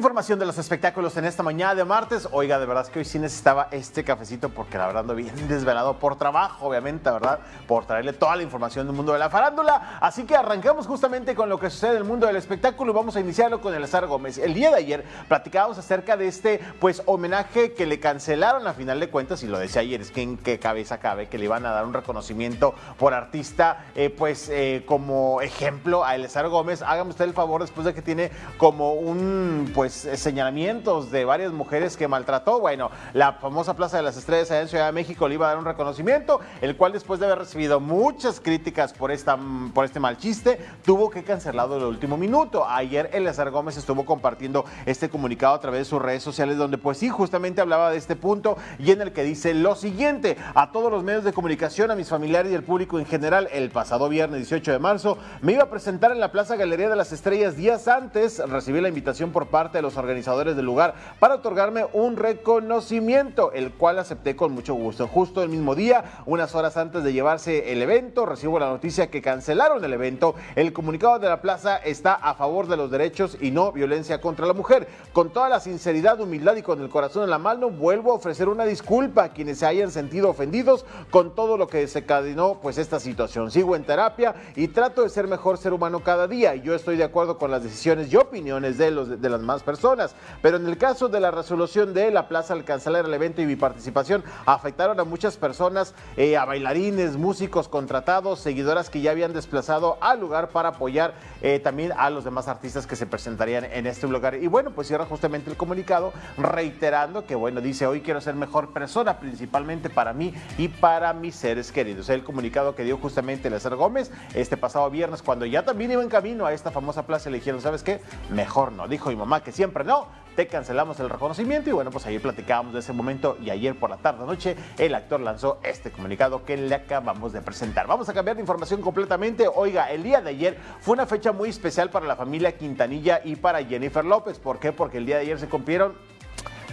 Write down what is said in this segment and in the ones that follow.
información de los espectáculos en esta mañana de martes. Oiga, de verdad es que hoy sí necesitaba este cafecito porque la verdad ando bien desvelado por trabajo, obviamente, ¿verdad? Por traerle toda la información del mundo de la farándula. Así que arrancamos justamente con lo que sucede en el mundo del espectáculo y vamos a iniciarlo con Elazar Gómez. El día de ayer platicábamos acerca de este, pues, homenaje que le cancelaron a final de cuentas, y lo decía ayer, es que en qué cabeza cabe que le iban a dar un reconocimiento por artista, eh, pues, eh, como ejemplo a Elazar Gómez. Hágame usted el favor después de que tiene como un pues eh, señalamientos de varias mujeres que maltrató. Bueno, la famosa Plaza de las Estrellas allá en Ciudad de México le iba a dar un reconocimiento, el cual después de haber recibido muchas críticas por, esta, por este mal chiste, tuvo que cancelarlo el último minuto. Ayer Eleazar Gómez estuvo compartiendo este comunicado a través de sus redes sociales, donde pues sí, justamente hablaba de este punto y en el que dice lo siguiente, a todos los medios de comunicación, a mis familiares y al público en general, el pasado viernes 18 de marzo me iba a presentar en la Plaza Galería de las Estrellas días antes, recibí la invitación por parte de los organizadores del lugar para otorgarme un reconocimiento, el cual acepté con mucho gusto. Justo el mismo día, unas horas antes de llevarse el evento, recibo la noticia que cancelaron el evento. El comunicado de la plaza está a favor de los derechos y no violencia contra la mujer. Con toda la sinceridad, humildad y con el corazón en la mano, vuelvo a ofrecer una disculpa a quienes se hayan sentido ofendidos con todo lo que desencadenó pues esta situación. Sigo en terapia y trato de ser mejor ser humano cada día. Yo estoy de acuerdo con las decisiones y opiniones de, los, de las más personas. Pero en el caso de la resolución de la plaza al cancelar el evento y mi participación, afectaron a muchas personas, eh, a bailarines, músicos contratados, seguidoras que ya habían desplazado al lugar para apoyar eh, también a los demás artistas que se presentarían en este lugar. Y bueno, pues cierra justamente el comunicado reiterando que, bueno, dice, hoy quiero ser mejor persona, principalmente para mí y para mis seres queridos. El comunicado que dio justamente Lázaro Gómez este pasado viernes, cuando ya también iba en camino a esta famosa plaza, le dijeron, ¿sabes qué? Mejor no, dijo mi mamá que siempre no, te cancelamos el reconocimiento y bueno, pues ayer platicábamos de ese momento y ayer por la tarde noche el actor lanzó este comunicado que le acabamos de presentar. Vamos a cambiar de información completamente. Oiga, el día de ayer fue una fecha muy especial para la familia Quintanilla y para Jennifer López. ¿Por qué? Porque el día de ayer se cumplieron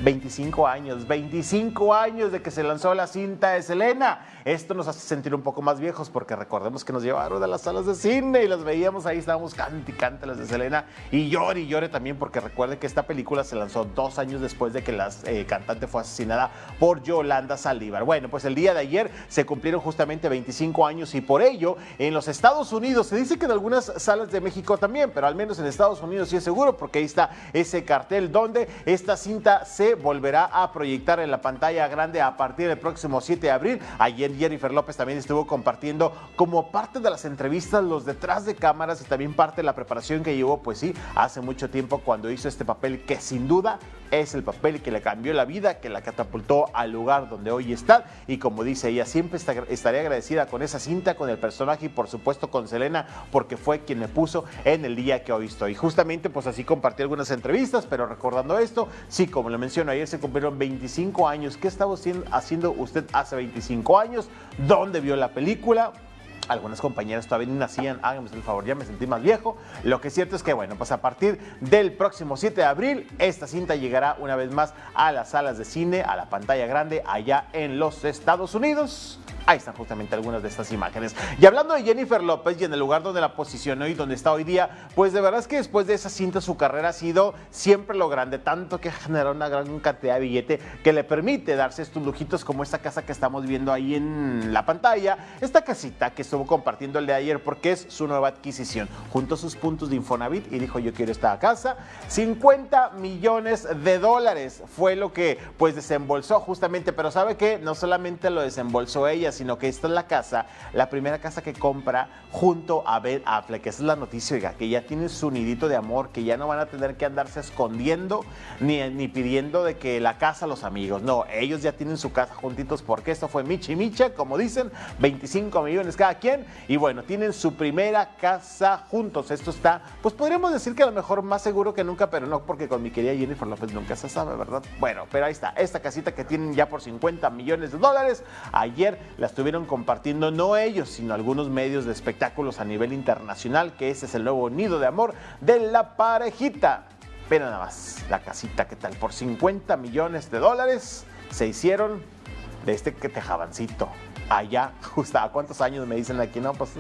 25 años, 25 años de que se lanzó la cinta de Selena. Esto nos hace sentir un poco más viejos porque recordemos que nos llevaron a las salas de cine y las veíamos ahí, estábamos cante y cante las de Selena y llore y llore también porque recuerde que esta película se lanzó dos años después de que la eh, cantante fue asesinada por Yolanda Saldívar. Bueno, pues el día de ayer se cumplieron justamente 25 años y por ello en los Estados Unidos, se dice que en algunas salas de México también, pero al menos en Estados Unidos sí es seguro porque ahí está ese cartel donde esta cinta se volverá a proyectar en la pantalla grande a partir del próximo 7 de abril. Ayer Jennifer López también estuvo compartiendo como parte de las entrevistas los detrás de cámaras y también parte de la preparación que llevó, pues sí, hace mucho tiempo cuando hizo este papel que sin duda es el papel que le cambió la vida, que la catapultó al lugar donde hoy está. Y como dice ella, siempre estaría agradecida con esa cinta, con el personaje y por supuesto con Selena, porque fue quien me puso en el día que hoy estoy. Justamente pues así compartí algunas entrevistas, pero recordando esto, sí, como le mencioné, ayer se cumplieron 25 años. ¿Qué estaba haciendo usted hace 25 años? ¿Dónde vio la película? Algunas compañeras todavía ni nacían, háganme el favor, ya me sentí más viejo. Lo que es cierto es que, bueno, pues a partir del próximo 7 de abril, esta cinta llegará una vez más a las salas de cine, a la pantalla grande, allá en los Estados Unidos. Ahí están justamente algunas de estas imágenes. Y hablando de Jennifer López y en el lugar donde la posicionó y donde está hoy día, pues de verdad es que después de esa cinta su carrera ha sido siempre lo grande, tanto que generó una gran cantidad de billete que le permite darse estos lujitos como esta casa que estamos viendo ahí en la pantalla, esta casita que estuvo compartiendo el de ayer porque es su nueva adquisición. Juntó sus puntos de Infonavit y dijo yo quiero esta casa. 50 millones de dólares fue lo que pues desembolsó justamente, pero sabe que no solamente lo desembolsó ella, sino que esta es la casa, la primera casa que compra junto a Ben Affleck. Esa es la noticia, oiga, que ya tienen su nidito de amor, que ya no van a tener que andarse escondiendo ni, ni pidiendo de que la casa los amigos. No, ellos ya tienen su casa juntitos porque esto fue Michi Micha, como dicen, 25 millones cada quien. Y bueno, tienen su primera casa juntos. Esto está, pues podríamos decir que a lo mejor más seguro que nunca, pero no porque con mi querida Jennifer López nunca se sabe, ¿verdad? Bueno, pero ahí está, esta casita que tienen ya por 50 millones de dólares. Ayer la estuvieron compartiendo no ellos, sino algunos medios de espectáculos a nivel internacional, que ese es el nuevo nido de amor de la parejita. Pero nada más, la casita, ¿qué tal? Por 50 millones de dólares se hicieron de este tejabancito allá, justo a cuántos años me dicen aquí, no, pues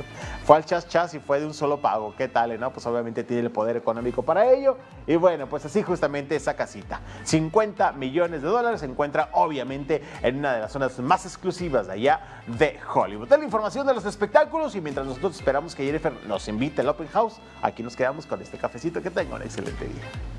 fue al chas chas y fue de un solo pago, ¿qué tal? ¿no? Pues obviamente tiene el poder económico para ello. Y bueno, pues así justamente esa casita, 50 millones de dólares, se encuentra obviamente en una de las zonas más exclusivas de allá de Hollywood. De la información de los espectáculos y mientras nosotros esperamos que Jennifer nos invite al Open House, aquí nos quedamos con este cafecito. Que tengan un excelente día.